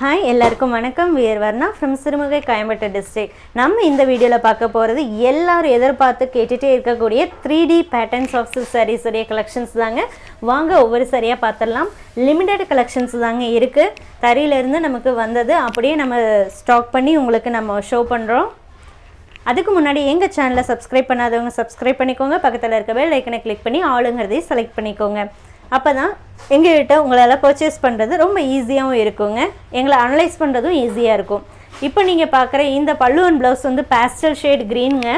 Hi எல்லாருக்கும் வணக்கம். We're Varna from Sirumugai Coimbatore district நம்ம இந்த வீடியோவில் பார்க்க போகிறது எல்லாரும் எதிர்பார்த்து கேட்டுகிட்டே இருக்கக்கூடிய three D patterns of silk sarees உடைய கலெக்ஷன்ஸ் தாங்க. வாங்க ஒவ்வொரு சரியாக பார்த்துடலாம். லிமிடெட் கலெக்ஷன்ஸ் தாங்க இருக்குது தறியிலேருந்து நமக்கு வந்தது. அப்படியே நம்ம ஸ்டாக் பண்ணி உங்களுக்கு நம்ம ஷோ பண்ணுறோம் அதுக்கு முன்னாடி எங்கள் சேனலை சப்ஸ்கிரைப் பண்ணாதவங்க சப்ஸ்கிரைப் பண்ணிக்கோங்க. பக்கத்தில் இருக்க பெல் ஐக்கனை கிளிக் பண்ணி ஆளுங்கிறதையும் செலக்ட் பண்ணிக்கோங்க. அப்போ தான் எங்கள்கிட்ட உங்களால் பர்ச்சேஸ் பண்ணுறது ரொம்ப ஈஸியாகவும் இருக்குங்க. எங்களை அனலைஸ் பண்ணுறதும் ஈஸியாக இருக்கும். இப்போ நீங்கள் பார்க்குற இந்த பல்லுவன் அண்ட் ப்ளவுஸ் வந்து பேஸ்டல் ஷேட் க்ரீனுங்க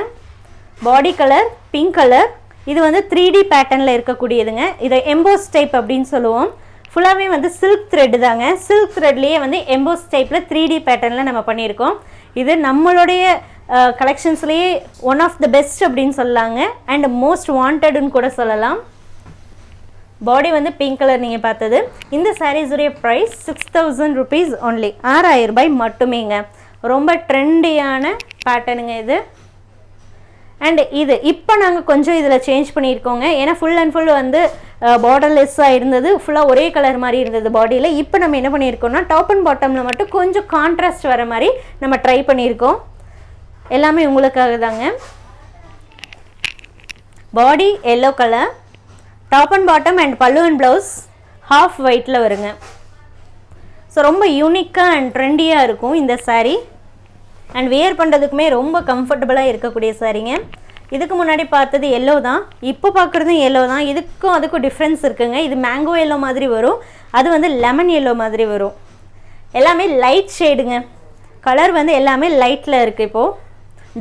பாடி கலர் பிங்க் கலர் இது வந்து த்ரீ டி பேட்டர்னில் இருக்கக்கூடியதுங்க. இதை எம்போஸ் டைப் அப்படின்னு சொல்லுவோம். ஃபுல்லாகவே வந்து சில்க் த்ரெட்டு தாங்க. சில்க் த்ரெட்லேயே வந்து எம்போஸ் டைப்பில் த்ரீ டி பேட்டர்னில் நம்ம பண்ணியிருக்கோம். இது நம்மளுடைய கலெக்ஷன்ஸ்லேயே ஒன் ஆஃப் த பெஸ்ட் அப்படின்னு சொல்லலாங்க அண்ட் மோஸ்ட் வாண்டடுன்னு கூட சொல்லலாம். பாடி வந்து பிங்க் கலர் நீங்கள் பார்த்தது. இந்த சாரீஸுடைய price six thousand rupees only ஆறாயிரம் ரூபாய் மட்டுமேங்க. ரொம்ப ட்ரெண்டியான பேட்டர்னுங்க இது. அண்ட் இது இப்போ நாங்கள் கொஞ்சம் இதில் சேஞ்ச் பண்ணியிருக்கோங்க. ஏன்னா ஃபுல் அண்ட் ஃபுல் வந்து பார்டர்லெஸ்ஸாக இருந்தது. ஃபுல்லாக ஒரே கலர் மாதிரி இருந்தது பாடியில் இப்போ நம்ம என்ன பண்ணியிருக்கோம்னா டாப் அண்ட் பாட்டமில் மட்டும் கொஞ்சம் கான்ட்ராஸ்ட் வர மாதிரி நம்ம ட்ரை பண்ணியிருக்கோம். எல்லாமே உங்களுக்காக தாங்க body yellow colour top and bottom and pallu and blouse half ஒயிட்டில் வருங்க. ஸோ ரொம்ப யூனிக்காக அண்ட் ட்ரெண்டியாக இருக்கும் இந்த சாரீ அண்ட் வியர் பண்ணுறதுக்குமே ரொம்ப கம்ஃபர்டபுளாக இருக்கக்கூடிய சாரீங்க இதுக்கு முன்னாடி பார்த்தது எல்லோ தான். இப்போ பார்க்குறதும் எல்லோ தான். இதுக்கும் அதுக்கும் டிஃப்ரென்ஸ் இருக்குங்க. இது மேங்கோ எல்லோ மாதிரி வரும். அது வந்து லெமன் எல்லோ மாதிரி வரும். எல்லாமே லைட் ஷேடுங்க கலர் வந்து எல்லாமே லைட்டில் இருக்குது இப்போது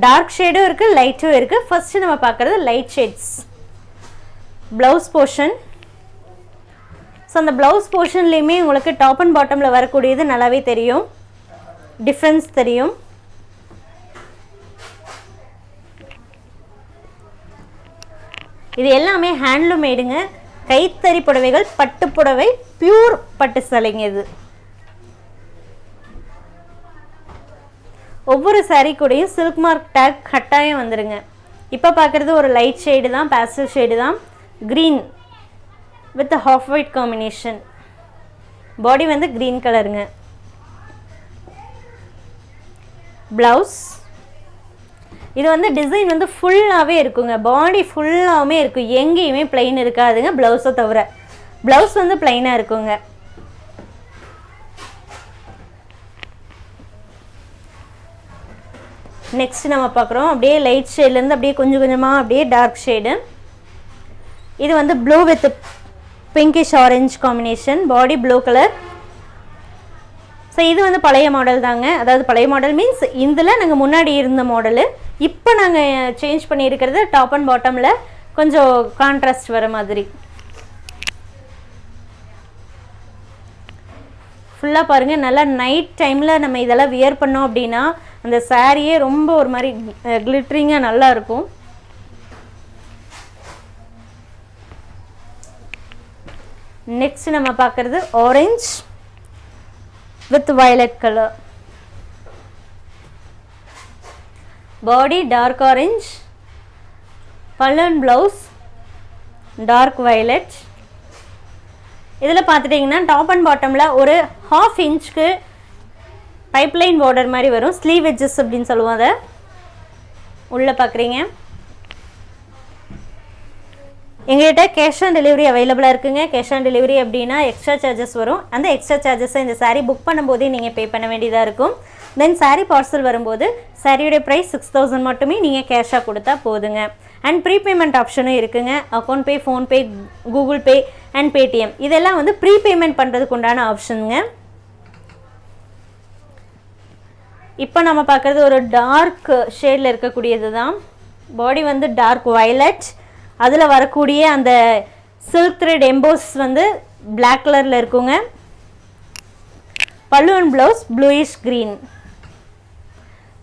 டார்க் ஷேடும் இருக்குது லைட்டும் இருக்குது ஃபஸ்ட்டு நம்ம பார்க்குறது light shades blouse portion so அந்த ப்ளவுஸ் போர்ஷன்லேயுமே உங்களுக்கு டாப் அண்ட் பாட்டமில் வரக்கூடியது நல்லாவே தெரியும். டிஃப்ரென்ஸ் தெரியும். இது எல்லாமே ஹேண்ட்லூம் மேடுங்க கைத்தறி புடவைகள் பட்டு புடவை பியூர் பட்டு சலைங்க இது. ஒவ்வொரு சாரீ கூடயும் சில்க் மார்க் டேக் கட்டாயம் வந்துடுங்க இப்போ பார்க்குறது ஒரு லைட் ஷேடு தான் பேஸ்டல் ஷேடு தான். Green with half white combination body வந்து க்ரீன் கலருங்க ப்ளவுஸ் இது வந்து டிசைன் வந்து ஃபுல்லாகவே இருக்குங்க. பாடி ஃபுல்லாகவுமே இருக்கும் எங்கேயுமே பிளைன் இருக்காதுங்க ப்ளவுஸை தவிர. ப்ளவுஸ் வந்து பிளைனாக இருக்குங்க. நெக்ஸ்ட் நம்ம பார்க்குறோம். அப்படியே லைட் ஷேட்லேருந்து அப்படியே கொஞ்சம் கொஞ்சமாக அப்படியே டார்க் ஷேடு இது வந்து blue with pinkish orange combination body blue colour so இது வந்து பழைய மாடல் தாங்க. அதாவது பழைய மாடல் மீன்ஸ் இதில் நாங்கள் முன்னாடி இருந்த மாடலு இப்போ நாங்கள் சேஞ்ச் பண்ணியிருக்கிறது டாப் அண்ட் பாட்டமில் கொஞ்சம் கான்ட்ராஸ்ட் வர மாதிரி. ஃபுல்லாக பாருங்கள் நல்லா நைட் டைமில் நம்ம இதெல்லாம் வியர் பண்ணோம் அப்படின்னா அந்த சாரியே ரொம்ப ஒரு மாதிரி கிளிட்ரிங்காக நல்லா நெக்ஸ்ட் நம்ம பார்க்குறது orange with violet colour body dark orange பல்லன் blouse dark violet இதில் பார்த்துட்டிங்கன்னா டாப் அண்ட் பாட்டமில் ஒரு ஹாஃப் இன்ச்சுக்கு பைப்லைன் பார்டர் மாதிரி வரும். ஸ்லீவ் வெஜ்ஜஸ் அப்படின்னு சொல்லுவோம் அதை. உள்ளே பார்க்குறீங்க. எங்கள்கிட்ட கேஷ் ஆன் டெலிவரி அவைலபிளாக இருக்குங்க. கேஷ் ஆன் டெலிவரி அப்படின்னா எக்ஸ்ட்ரா சார்ஜஸ் வரும். அந்த எக்ஸ்ட்ரா சார்ஜஸை இந்த சாரீ புக் பண்ணும்போதே நீங்கள் பே பண்ண வேண்டியதாக இருக்கும். தென் சாரீ பார்சல் வரும்போது சாரியுடைய ப்ரைஸ் சிக்ஸ் தௌசண்ட் மட்டுமே நீங்கள் கேஷாக கொடுத்தா போதுங்க. அண்ட் ப்ரீபேமெண்ட் ஆப்ஷனும் இருக்குங்க. Account pay PhonePe Google Pay and Paytm இதெல்லாம் வந்து ப்ரீபேமெண்ட் பண்ணுறதுக்கு உண்டான ஆப்ஷனுங்க இப்போ நம்ம பார்க்குறது ஒரு டார்க் ஷேடில் இருக்கக்கூடியது தான் பாடி வந்து டார்க் வயலட் அதில் வரக்கூடிய அந்த சில்க் த்ரெட் எம்போஸ் வந்து பிளாக் கலரில் இருக்குங்க. பல்லுவன் ப்ளவுஸ் ப்ளூயிஷ் க்ரீன்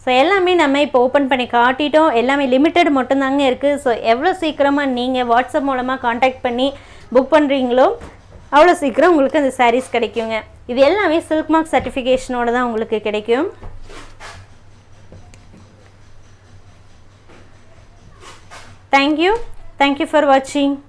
ஸோ எல்லாமே நம்ம இப்போ ஓப்பன் பண்ணி காட்டிட்டோம். எல்லாமே லிமிட்டட் மட்டும்தாங்க இருக்குது ஸோ எவ்வளோ சீக்கிரமாக நீங்கள் வாட்ஸ்அப் மூலமாக காண்டாக்ட் பண்ணி புக் பண்ணுறீங்களோ அவ்வளோ சீக்கிரம் உங்களுக்கு அந்த சாரீஸ் கிடைக்குங்க. இது எல்லாமே சில்க் மார்க் சர்டிஃபிகேஷனோட தான் உங்களுக்கு கிடைக்கும். Thank you Thank you for watching.